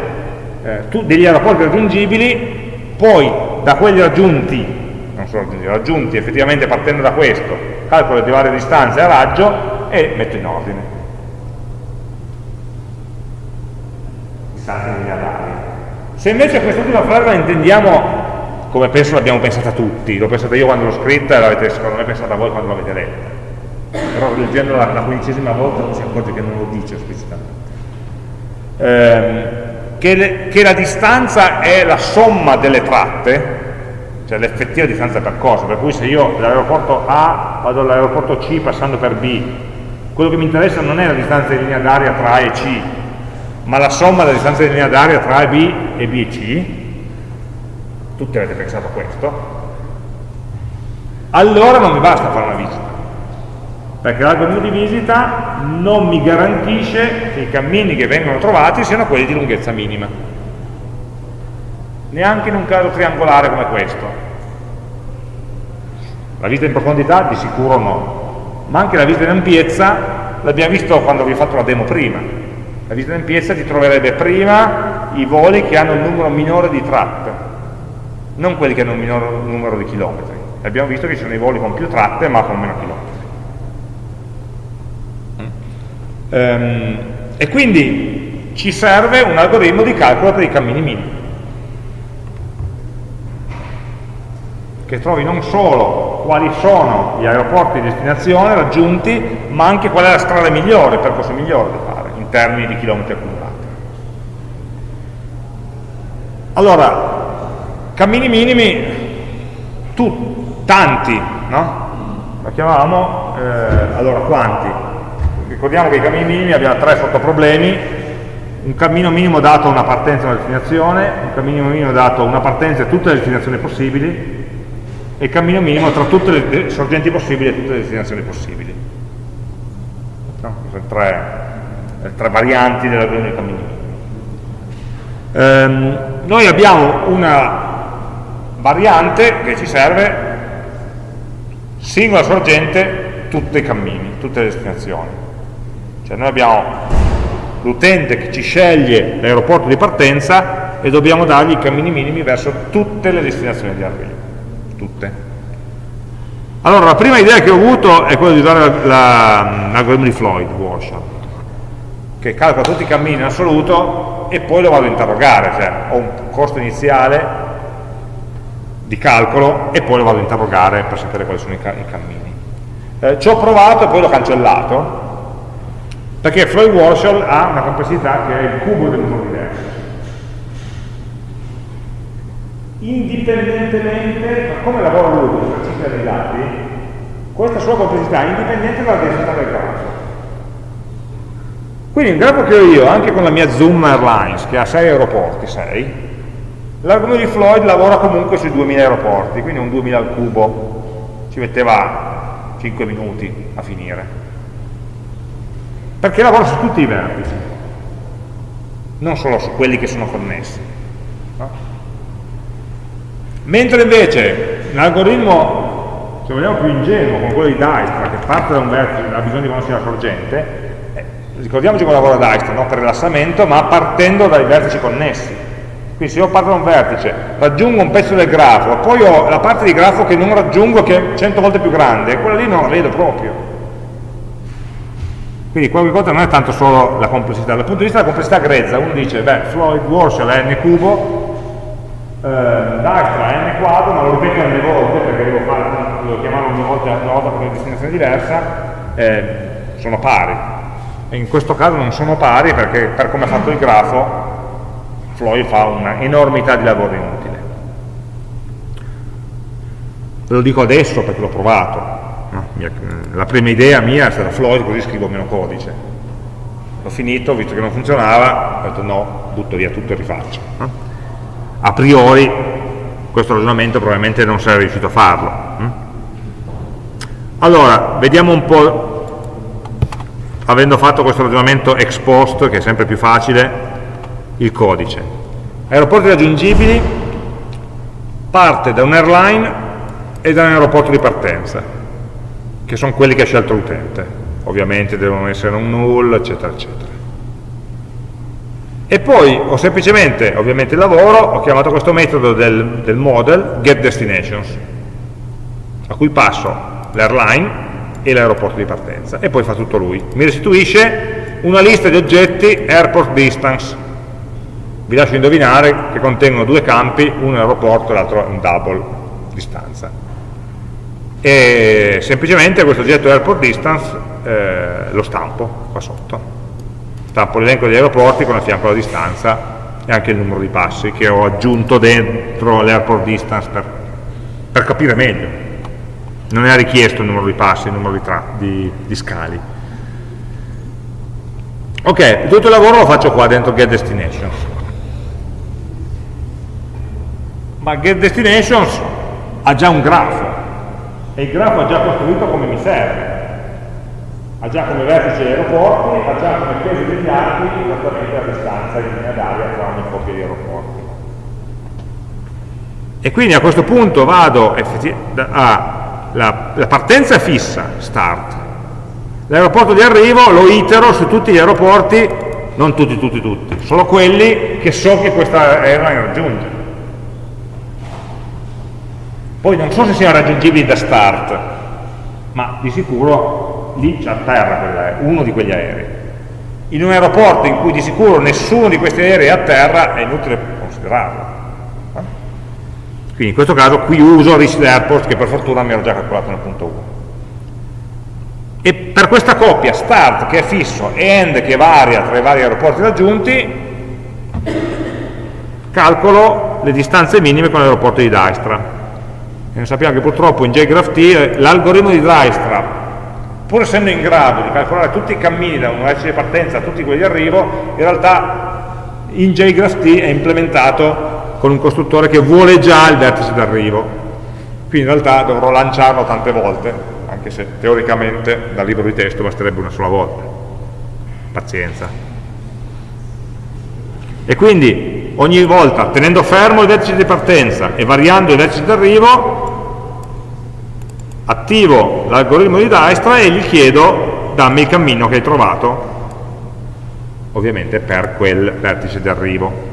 eh, degli aeroporti raggiungibili, poi da quelli raggiunti, non solo raggiunti, raggiunti effettivamente partendo da questo, calcolo di varie distanze a raggio e metto in ordine. Distanze in linea d'aria. Se invece quest'ultima frase la intendiamo come penso l'abbiamo pensata tutti, l'ho pensata io quando l'ho scritta e l'avete secondo me pensata voi quando l'avete letta. Però leggendola la quindicesima volta non si accorge che non lo dice esplicitamente. Ehm, che, le, che la distanza è la somma delle tratte, cioè l'effettiva distanza percorsa, per cui se io dall'aeroporto A vado all'aeroporto C passando per B, quello che mi interessa non è la distanza di linea d'aria tra A e C, ma la somma della distanza di linea d'aria tra A e B e B e C, tutti avete pensato a questo, allora non mi basta fare una visita, perché l'algoritmo di visita non mi garantisce che i cammini che vengono trovati siano quelli di lunghezza minima. Neanche in un caso triangolare come questo. La visita in profondità di sicuro no. Ma anche la visita in ampiezza l'abbiamo visto quando vi ho fatto la demo prima. La visita in ampiezza ti troverebbe prima i voli che hanno un numero minore di tratte non quelli che hanno un minore numero di chilometri. Abbiamo visto che ci sono i voli con più tratte ma con meno chilometri Ehm, e quindi ci serve un algoritmo di calcolo per i cammini minimi, che trovi non solo quali sono gli aeroporti di destinazione raggiunti, ma anche qual è la strada migliore, il percorso migliore da fare, in termini di chilometri accumulati. Allora, cammini minimi, tu, tanti, no? La chiamavamo, eh, allora quanti? Ricordiamo che i cammini minimi abbiamo tre sottoproblemi, un cammino minimo dato a una partenza e una destinazione, un cammino minimo dato a una partenza e tutte le destinazioni possibili, e il cammino minimo tra tutte le sorgenti possibili e tutte le destinazioni possibili. No? Sono tre, tre varianti della dei cammini minimi. Ehm, noi abbiamo una variante che ci serve singola sorgente tutti i cammini, tutte le destinazioni. Cioè noi abbiamo l'utente che ci sceglie l'aeroporto di partenza e dobbiamo dargli i cammini minimi verso tutte le destinazioni di arrivo. Tutte. Allora, la prima idea che ho avuto è quella di usare l'algoritmo di Floyd, Warshall, che calcola tutti i cammini in assoluto e poi lo vado a interrogare, cioè ho un costo iniziale di calcolo e poi lo vado a interrogare per sapere quali sono i, cammini. Eh, ci ho provato e poi l'ho cancellato, perché Floyd Warshall ha una complessità che è il cubo del numero diverso. Indipendentemente, da come lavora lui la cifra dei dati, questa sua complessità è indipendente dalla densità del grafo. Quindi un grafo che ho io, anche con la mia Zoom Airlines, che ha 6 aeroporti, 6, l'argomento di Floyd lavora comunque sui 2000 aeroporti, quindi un 2000 al cubo, ci metteva 5 minuti a finire perché lavora su tutti i vertici, non solo su quelli che sono connessi. No? Mentre invece l'algoritmo, se vogliamo più ingenuo, come quello di Dijkstra, che parte da un vertice, ha bisogno di conoscere la sorgente, eh, ricordiamoci come lavora Dijkstra, non per rilassamento, ma partendo dai vertici connessi. Quindi se io parto da un vertice, raggiungo un pezzo del grafo, poi ho la parte di grafo che non raggiungo, che è 100 volte più grande, quella lì non la vedo proprio quindi qualche cosa non è tanto solo la complessità, dal punto di vista della complessità grezza, uno dice, beh, Floyd Warshall è n cubo, eh, Dijkstra è n quadro, ma lo ripeto n volte perché devo, fare, devo chiamarlo ogni volta, una volta per una destinazione diversa, eh, sono pari. E in questo caso non sono pari perché per come è fatto il grafo, Floyd fa un'enormità di lavoro inutile. Ve lo dico adesso perché l'ho provato? La prima idea mia è stata Floyd, così scrivo meno codice. L'ho finito, visto che non funzionava, ho detto no, butto via tutto e rifaccio. A priori questo ragionamento probabilmente non sarei riuscito a farlo. Allora, vediamo un po', avendo fatto questo ragionamento ex post, che è sempre più facile, il codice. Aeroporti raggiungibili parte da un airline e da un aeroporto di partenza, che sono quelli che ha scelto l'utente ovviamente devono essere un null, eccetera, eccetera. E poi ho semplicemente, ovviamente lavoro, ho chiamato questo metodo del, del model getDestinations, a cui passo l'airline e l'aeroporto di partenza, e poi fa tutto lui. Mi restituisce una lista di oggetti airport distance. Vi lascio indovinare che contengono due campi, uno è aeroporto e l'altro un double distanza e semplicemente questo oggetto airport distance eh, lo stampo qua sotto. Stampo l'elenco degli aeroporti con a fianco la distanza e anche il numero di passi che ho aggiunto dentro l'airport distance per, per, capire meglio. Non è richiesto il numero di passi, il numero di, di, di scali. Ok, tutto il lavoro lo faccio qua dentro get destinations. Ma get destinations ha già un grafo e il grafo è già costruito come mi serve ha già come vertice gli aeroporti, ha già come peso degli archi esattamente la distanza in linea d'aria tra ogni coppia di aeroporti. E quindi a questo punto vado a la, la partenza è fissa, start. L'aeroporto di arrivo lo itero su tutti gli aeroporti, non tutti, tutti, tutti, solo quelli che so che questa airline raggiunge. Poi non so se siano raggiungibili da start, ma di sicuro lì c'è a terra uno di quegli aerei. In un aeroporto in cui di sicuro nessuno di questi aerei è a terra è inutile considerarlo. Quindi in questo caso qui uso Reached Airport che per fortuna mi ero già calcolato nel punto 1. E per questa coppia start che è fisso e end che varia tra i vari aeroporti raggiunti, calcolo le distanze minime con l'aeroporto di Dijkstra e sappiamo che purtroppo in JGraphT l'algoritmo di Dijkstra, pur essendo in grado di calcolare tutti i cammini da un vertice di partenza a tutti quelli di arrivo, in realtà in JGraphT è implementato con un costruttore che vuole già il vertice d'arrivo. Quindi in realtà dovrò lanciarlo tante volte, anche se teoricamente dal libro di testo basterebbe una sola volta. Pazienza. E quindi ogni volta tenendo fermo il vertice di partenza e variando il vertice d'arrivo attivo l'algoritmo di Dijkstra e gli chiedo dammi il cammino che hai trovato. Ovviamente per quel vertice d'arrivo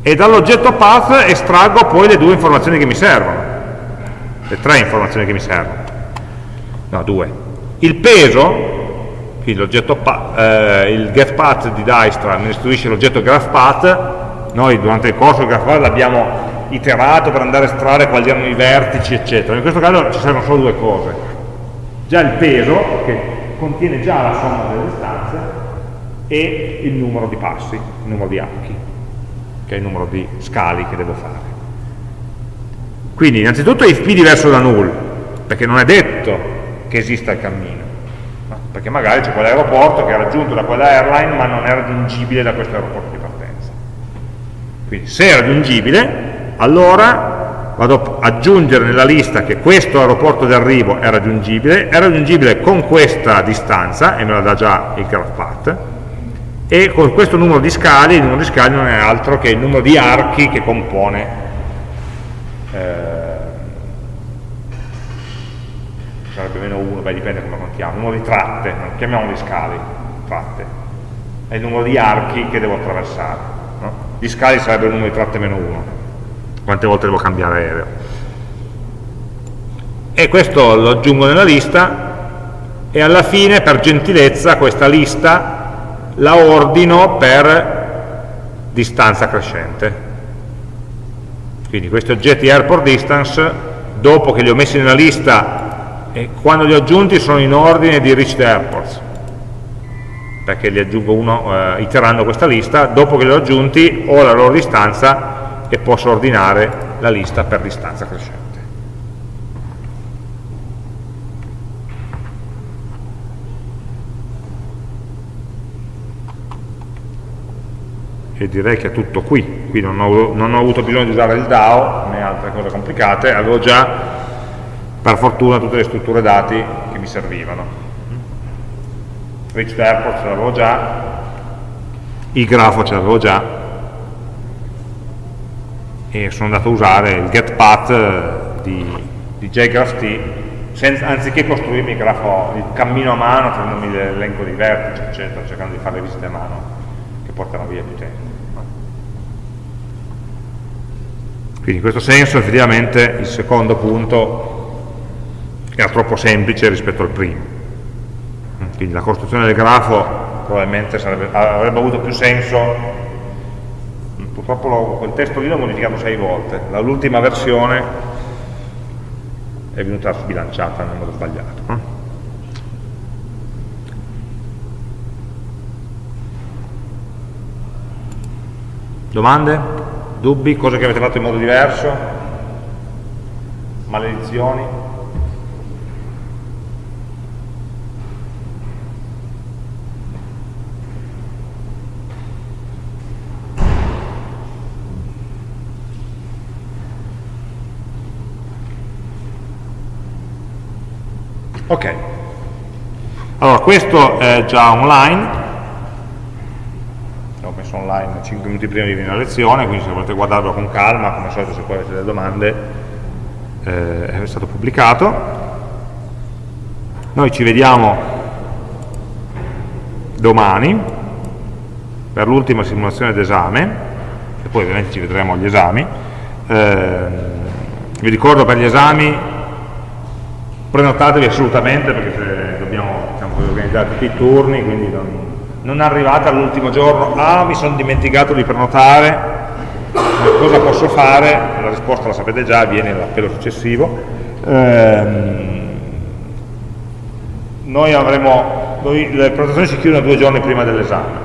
e dall'oggetto path estraggo poi le due informazioni che mi servono. Le tre informazioni che mi servono. No, due. Il peso quindi eh, il getPath di Dijkstra mi restituisce l'oggetto graphPath, noi durante il corso del graphPath l'abbiamo iterato per andare a estrarre quali erano i vertici, eccetera. In questo caso ci servono solo due cose. Già il peso, che contiene già la somma delle distanze, e il numero di passi, il numero di archi, che è il numero di scali che devo fare. Quindi innanzitutto if diverso da null, perché non è detto che esista il cammino perché magari c'è quell'aeroporto che è raggiunto da quella airline ma non è raggiungibile da questo aeroporto di partenza. Quindi se è raggiungibile, allora vado ad aggiungere nella lista che questo aeroporto di arrivo è raggiungibile, è raggiungibile con questa distanza, e me la dà già il graph path, e con questo numero di scali, il numero di scali non è altro che il numero di archi che compone eh, sarebbe meno 1, beh dipende come contiamo, il numero di tratte, non chiamiamoli scali, tratte, è il numero di archi che devo attraversare, no? gli scali sarebbe il numero di tratte meno 1, quante volte devo cambiare aereo. E questo lo aggiungo nella lista e alla fine per gentilezza questa lista la ordino per distanza crescente. Quindi questi oggetti airport distance, dopo che li ho messi nella lista e quando li ho aggiunti sono in ordine di reached airports perché li aggiungo uno eh, iterando questa lista dopo che li ho aggiunti ho la loro distanza e posso ordinare la lista per distanza crescente. E direi che è tutto qui, qui non ho, non ho avuto bisogno di usare il DAO né altre cose complicate, avevo già per fortuna tutte le strutture dati che mi servivano. Rich Airport ce l'avevo già, il grafo ce l'avevo già, e sono andato a usare il getPath di, di JGraphT senza, anziché costruirmi il grafo, il cammino a mano, prendendomi l'elenco dei vertici, eccetera, cercando di fare le visite a mano che portano via più tempo. Quindi in questo senso effettivamente il secondo punto era troppo semplice rispetto al primo. Quindi la costruzione del grafo probabilmente sarebbe, avrebbe avuto più senso. Purtroppo lo, quel testo lì l'ho modificato sei volte. L'ultima versione è venuta sbilanciata nel modo sbagliato. Domande? Dubbi? Cose che avete fatto in modo diverso? Maledizioni? Ok, allora questo è già online, messo online 5 minuti prima di venire a lezione, quindi se volete guardarlo con calma, come al solito se poi avete delle domande, eh, è stato pubblicato. Noi ci vediamo domani per l'ultima simulazione d'esame, e poi ovviamente ci vedremo agli esami. Eh, vi ricordo per gli esami prenotatevi assolutamente perché dobbiamo diciamo, organizzare tutti i turni, quindi non, non arrivate all'ultimo giorno, ah mi sono dimenticato di prenotare, cosa posso fare? La risposta la sapete già, viene l'appello successivo. Ehm, noi avremo, noi, le prenotazioni si chiudono due giorni prima dell'esame,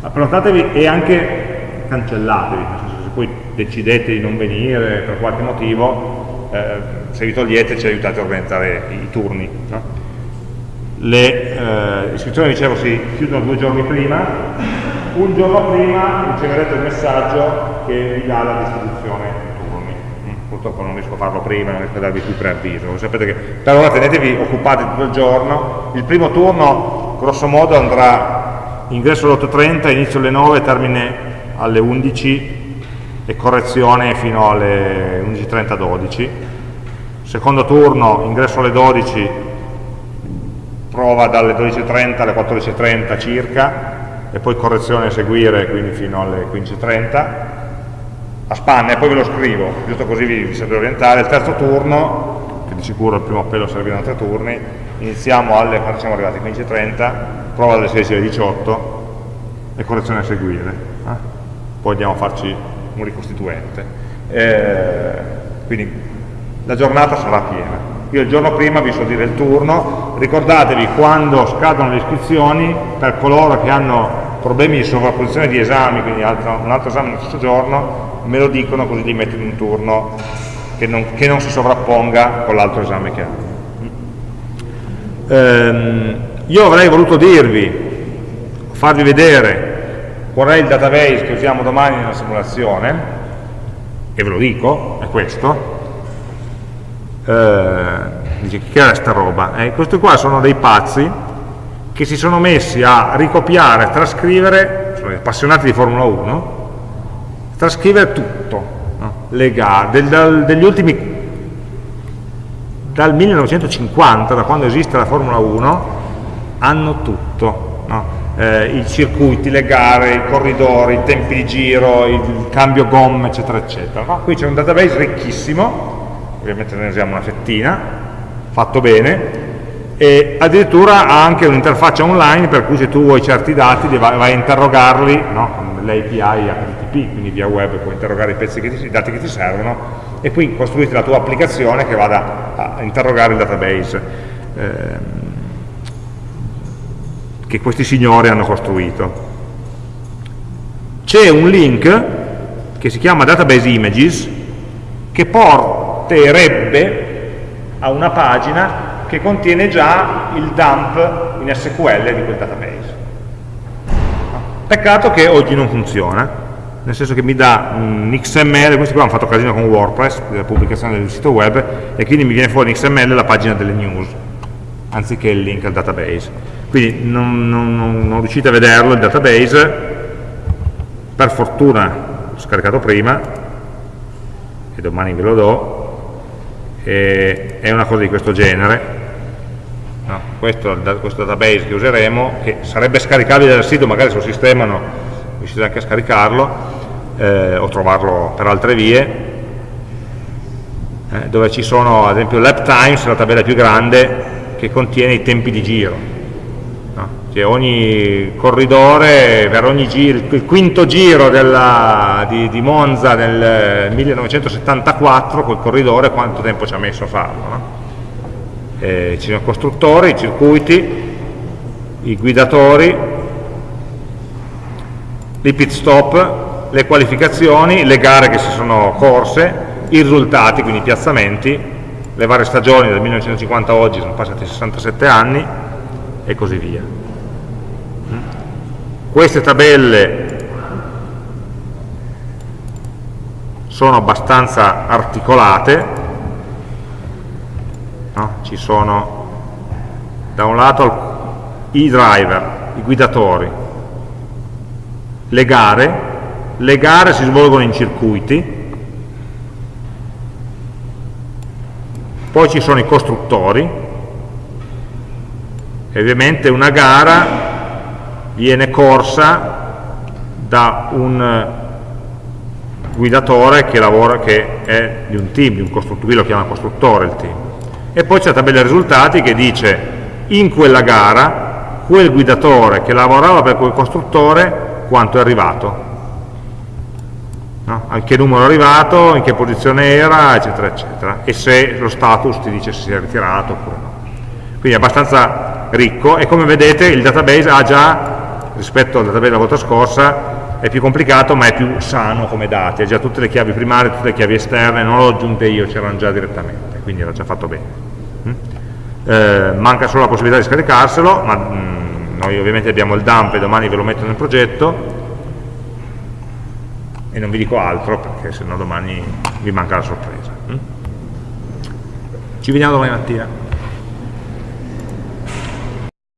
prenotatevi e anche cancellatevi, nel senso se poi decidete di non venire per qualche motivo, eh, se vi togliete ci aiutate a organizzare i turni. No? le eh, iscrizioni dicevo si chiudono due giorni prima un giorno prima riceverete il messaggio che vi dà la distribuzione turni mm, purtroppo non riesco a farlo prima non riesco a darvi più preavviso sapete che per ora tenetevi occupati tutto il giorno il primo turno grosso modo andrà ingresso alle 8.30 inizio alle 9 termine alle 11 e correzione fino alle 11.30 12 secondo turno ingresso alle 12 prova dalle 12.30 alle 14.30 circa e poi correzione a seguire quindi fino alle 15.30 a spanne e poi ve lo scrivo giusto così vi, vi sapete orientare. Il terzo turno che di sicuro il primo appello serviranno tre turni iniziamo alle, quando siamo arrivati 15.30 prova dalle 16 alle 18 e correzione a seguire eh? poi andiamo a farci un ricostituente. Eh, quindi la giornata sarà piena io il giorno prima vi so dire il turno, ricordatevi quando scadono le iscrizioni per coloro che hanno problemi di sovrapposizione di esami, quindi altro, un altro esame nello stesso giorno, me lo dicono così li metto in un turno che non, che non si sovrapponga con l'altro esame che hanno. Ehm, io avrei voluto dirvi, farvi vedere qual è il database che usiamo domani nella simulazione, e ve lo dico, è questo, dice che era sta roba? Eh, questi qua sono dei pazzi che si sono messi a ricopiare, trascrivere, sono appassionati di Formula 1, trascrivere tutto, no? le gare, del, dal, degli ultimi, dal 1950, da quando esiste la Formula 1, hanno tutto, no? eh, i circuiti, le gare, i corridori, i tempi di giro, il cambio gomme, eccetera, eccetera. No? Qui c'è un database ricchissimo, ovviamente ne usiamo una fettina, fatto bene, e addirittura ha anche un'interfaccia online per cui se tu vuoi certi dati vai, a interrogarli no? con l'API HTTP, quindi via web puoi interrogare i, pezzi che ti, i dati che ti servono e qui costruisci la tua applicazione che vada a interrogare il database ehm, che questi signori hanno costruito. C'è un link che si chiama Database Images che porta porterebbe a una pagina che contiene già il dump in SQL di quel database. Peccato che oggi non funziona, nel senso che mi dà un XML, questi qua hanno fatto casino con WordPress, della pubblicazione del sito web, e quindi mi viene fuori in XML la pagina delle news, anziché il link al database. Quindi non, non, non riuscite a vederlo il database, per fortuna l'ho scaricato prima, e domani ve lo do, e è una cosa di questo genere, no, questo, questo database che useremo, che sarebbe scaricabile dal sito, magari sul sistema no, riuscite anche a scaricarlo eh, o trovarlo per altre vie, eh, dove ci sono ad esempio lap times, la tabella più grande che contiene i tempi di giro. Cioè ogni corridore, per ogni giro, il quinto giro della, di, di, Monza nel 1974, quel corridore quanto tempo ci ha messo a farlo. No? eh, ci sono i costruttori, i circuiti, i guidatori, i pit stop, le qualificazioni, le gare che si sono corse, i risultati, quindi i piazzamenti, le varie stagioni dal 1950 a oggi sono passati 67 anni e così via. Queste tabelle sono abbastanza articolate, no? ci sono da un lato i driver, i guidatori, le gare, le gare si svolgono in circuiti, poi ci sono i costruttori, e ovviamente una gara viene corsa da un guidatore che lavora, che è di un team, di un costruttore, qui lo chiama costruttore il team. E poi c'è la tabella risultati che dice in quella gara quel guidatore che lavorava per quel costruttore quanto è arrivato? No? a che numero è arrivato, in che posizione era eccetera eccetera. E se lo status ti dice se si è ritirato oppure no. Quindi è abbastanza ricco e come vedete il database ha già rispetto al database della volta scorsa è più complicato ma è più sano come dati, ha già tutte le chiavi primarie, tutte le chiavi esterne, non l'ho aggiunte io, c'erano già direttamente, quindi era già fatto bene. Mm? Eh, manca solo la possibilità di scaricarselo, ma mm, noi ovviamente abbiamo il dump e domani ve lo metto nel progetto e non vi dico altro perché sennò domani vi manca la sorpresa. Mm? Ci vediamo domani mattina.